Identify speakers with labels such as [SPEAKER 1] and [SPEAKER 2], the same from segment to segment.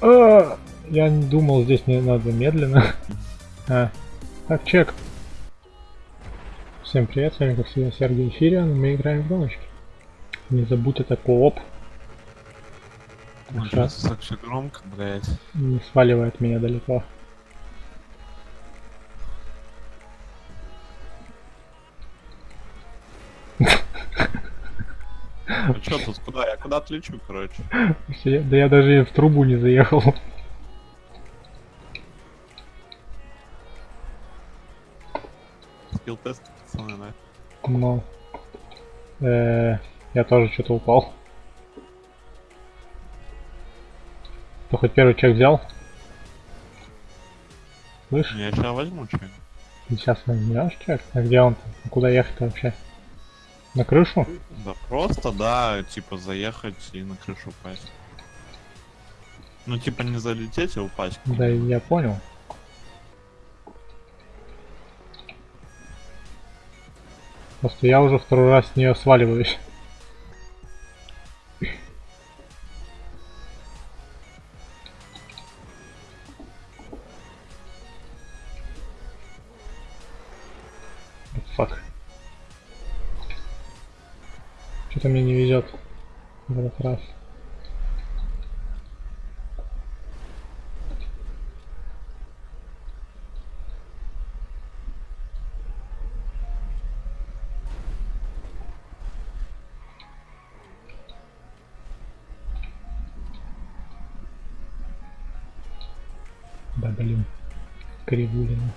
[SPEAKER 1] А, я не думал, здесь не надо медленно. А, так, чек. Всем привет, с вами как всегда Сергей Эфириан, и мы играем в гоночки. Не забудь это кооп,
[SPEAKER 2] это так все громко, блядь.
[SPEAKER 1] не сваливает меня далеко.
[SPEAKER 2] Куда? Я куда отлечу, короче.
[SPEAKER 1] Да я даже в трубу не заехал.
[SPEAKER 2] Скилл тест, пацаны, да?
[SPEAKER 1] Но... э, я тоже что-то упал. Ты хоть первый чек взял? Слышь,
[SPEAKER 2] Я сейчас возьму что
[SPEAKER 1] ты сейчас возьмешь чек? А где он? А Куда ехать вообще? На крышу?
[SPEAKER 2] Да просто, да, типа заехать и на крышу упасть. Ну, типа не залететь, а упасть.
[SPEAKER 1] Да я понял. Просто я уже второй раз с нее сваливаюсь. Фак. Что-то мне не везет в этот раз. Да блин. Кривулина.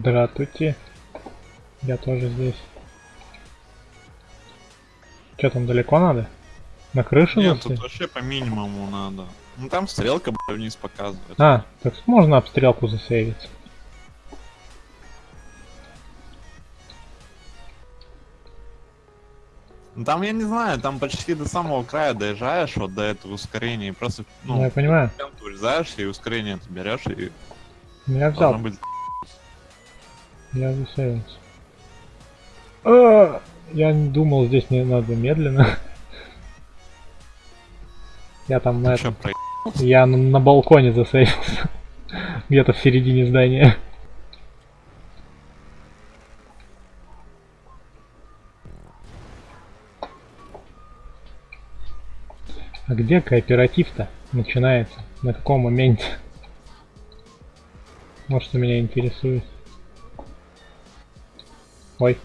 [SPEAKER 1] Здравствуйте. Я тоже здесь. Что там далеко надо? На крышу
[SPEAKER 2] Нет, тут вообще по минимуму надо. Ну там стрелка, блядь, вниз показывает.
[SPEAKER 1] А, так можно обстрелку засейвить.
[SPEAKER 2] Ну там, я не знаю, там почти до самого края доезжаешь, вот до этого ускорения, и просто,
[SPEAKER 1] Ну,
[SPEAKER 2] ну,
[SPEAKER 1] я понимаю.
[SPEAKER 2] врезаешься, и ускорение ты берешь, и
[SPEAKER 1] Я взял.
[SPEAKER 2] быть...
[SPEAKER 1] Я засейвился. А, я не думал, здесь не надо медленно. Я там на этом. Я на, на балконе засейвился. Где-то в середине здания. А где кооператив-то начинается? На каком моменте? Вот что меня интересует. Ой.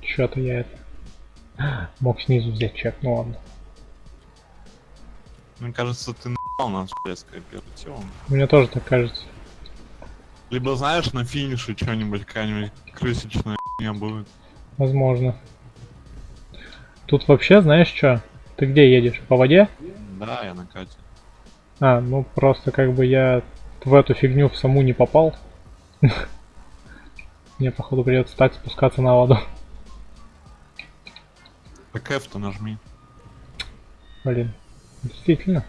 [SPEAKER 1] Чё-то я это... Мог снизу взять чек, ну ладно.
[SPEAKER 2] Мне кажется, ты блядь, с кооперативом.
[SPEAKER 1] Мне тоже так кажется.
[SPEAKER 2] Либо, знаешь, на финише что-нибудь, какая-нибудь крысичная не будет.
[SPEAKER 1] Возможно. Тут вообще, знаешь что? Ты где едешь? По воде?
[SPEAKER 2] Да, я на Кате.
[SPEAKER 1] А, ну просто как бы я в эту фигню в саму не попал. Мне походу придется так спускаться на воду.
[SPEAKER 2] Так F-то нажми.
[SPEAKER 1] Блин. Действительно.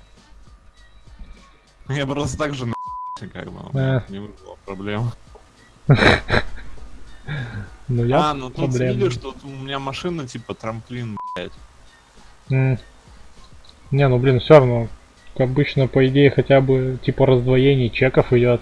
[SPEAKER 2] Я просто так же на как бы, не вызвало проблем.
[SPEAKER 1] Ну я
[SPEAKER 2] а, ну тут видишь, тут у меня машина типа трамплин, блядь.
[SPEAKER 1] Не, ну блин, все равно. Обычно, по идее, хотя бы типа раздвоение чеков идет.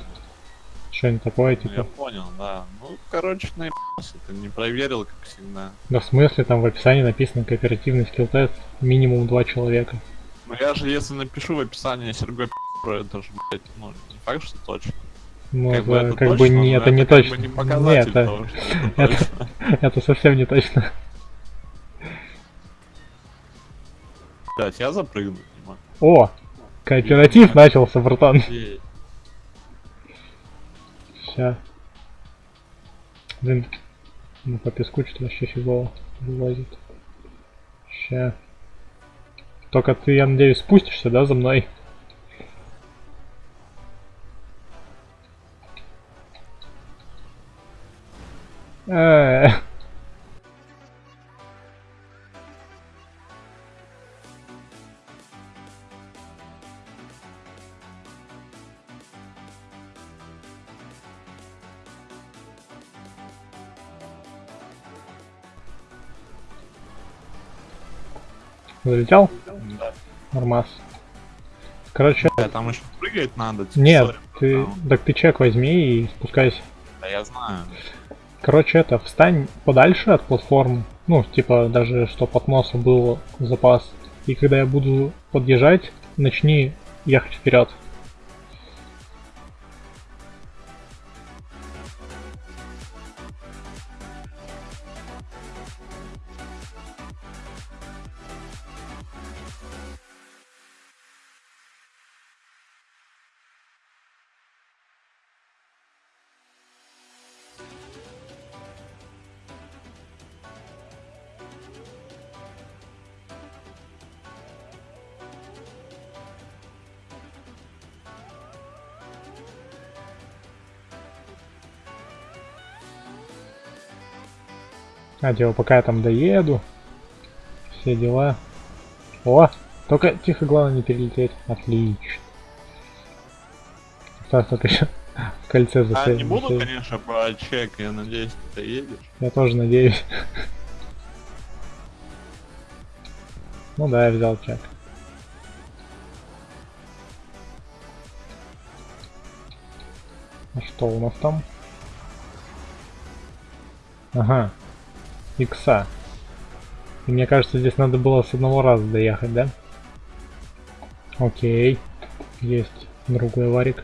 [SPEAKER 1] Что-нибудь такое,
[SPEAKER 2] Ну, я
[SPEAKER 1] типа.
[SPEAKER 2] понял, да. Ну, короче, наебался, ты не проверил, как всегда.
[SPEAKER 1] Да в смысле, там в описании написано кооперативный скилл-тест, минимум два человека.
[SPEAKER 2] Ну я же, если напишу в описании Сергей про это же, блядь, ну, не факт, что точно.
[SPEAKER 1] Ну,
[SPEAKER 2] Как
[SPEAKER 1] это
[SPEAKER 2] бы это
[SPEAKER 1] как бы
[SPEAKER 2] точно,
[SPEAKER 1] не,
[SPEAKER 2] но
[SPEAKER 1] это не
[SPEAKER 2] бы
[SPEAKER 1] точно.
[SPEAKER 2] не
[SPEAKER 1] Не,
[SPEAKER 2] показатель
[SPEAKER 1] это,
[SPEAKER 2] того, это точно.
[SPEAKER 1] это совсем не точно.
[SPEAKER 2] Блядь, я запрыгнуть не могу.
[SPEAKER 1] О, кооператив начался, братан.
[SPEAKER 2] Ей.
[SPEAKER 1] Ща. Блин, Ну, по песку что-то вообще фигово вылазит. Ща. Только ты, я надеюсь, спустишься, да, за мной? Э, Залетел?
[SPEAKER 2] Да.
[SPEAKER 1] Нормас. Короче,
[SPEAKER 2] Бля, там еще прыгать надо. типа,
[SPEAKER 1] нет,
[SPEAKER 2] сори,
[SPEAKER 1] ты,
[SPEAKER 2] там.
[SPEAKER 1] так ты чек возьми и спускайся.
[SPEAKER 2] Да я знаю.
[SPEAKER 1] Короче, это, встань подальше от платформы. Ну, типа, даже чтоб от носа был запас. И когда я буду подъезжать, начни ехать вперед. А, типа, пока я там доеду. Все дела. О! Только тихо, главное не перелететь. Отлично. Осталось только еще в кольце
[SPEAKER 2] А
[SPEAKER 1] засесть.
[SPEAKER 2] не буду, конечно, про чек, я надеюсь, ты едешь.
[SPEAKER 1] Я тоже надеюсь. Ну да, я взял чек. А что у нас там? Ага. Икса. И мне кажется, здесь надо было с одного раза доехать, да? Окей. Есть другой варик.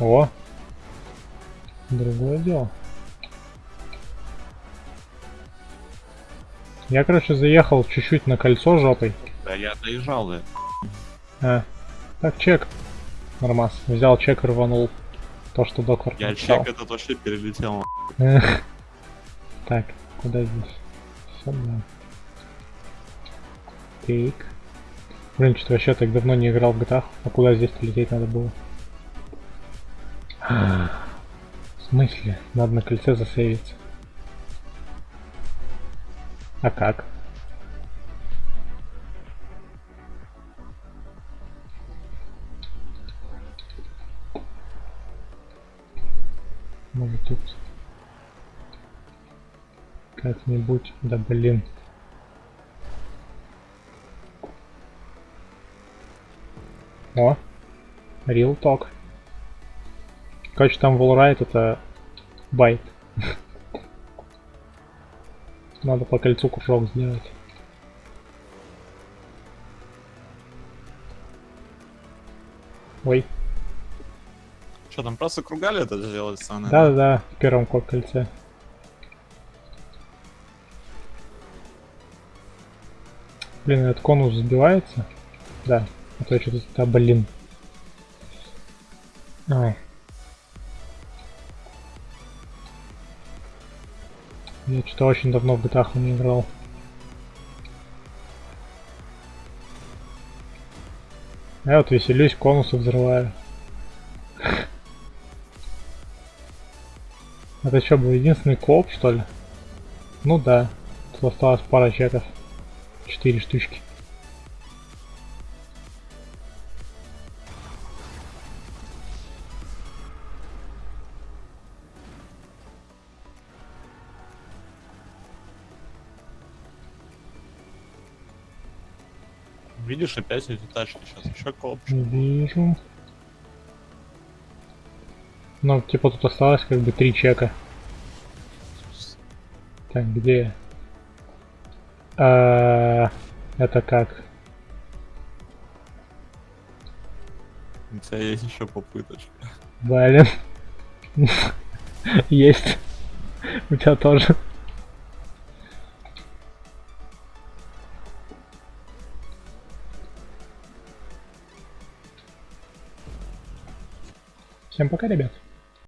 [SPEAKER 1] О! Другое дело. Я, короче, заехал чуть-чуть на кольцо жопой.
[SPEAKER 2] Да я доезжал, да.
[SPEAKER 1] А, так, чек. Нормас. Взял чек и рванул. То, что доктор
[SPEAKER 2] Я
[SPEAKER 1] написал.
[SPEAKER 2] чек этот вообще перелетел.
[SPEAKER 1] Так, куда здесь? Сюда. Так. Блин, что-то вообще так давно не играл в GTA. А куда здесь лететь надо было? В смысле? Надо на кольце засейвиться. А как? Может тут как-нибудь, да блин. О, real talk. Короче, там wallride это байт. Надо по кольцу кружок сделать. Ой,
[SPEAKER 2] Что там просто кругали это сделать, Саня?
[SPEAKER 1] да-да-да, в первом ко- кольце. Блин, этот конус сбивается? Да. А то я что-то... Да, блин. Ай. Я что-то очень давно в GTA не играл. Я вот веселюсь, конусы взрываю. Это что, был единственный коп, что ли? Ну да. Тут осталось пара чеков. Четыре штучки.
[SPEAKER 2] Видишь, опять эти тачки сейчас. Еще коп.
[SPEAKER 1] Вижу. Ну, типа тут осталось как бы три чека. Так, где? А, это как?
[SPEAKER 2] У тебя есть еще попыточка.
[SPEAKER 1] Блин. Есть. У тебя тоже. Всем пока, ребят.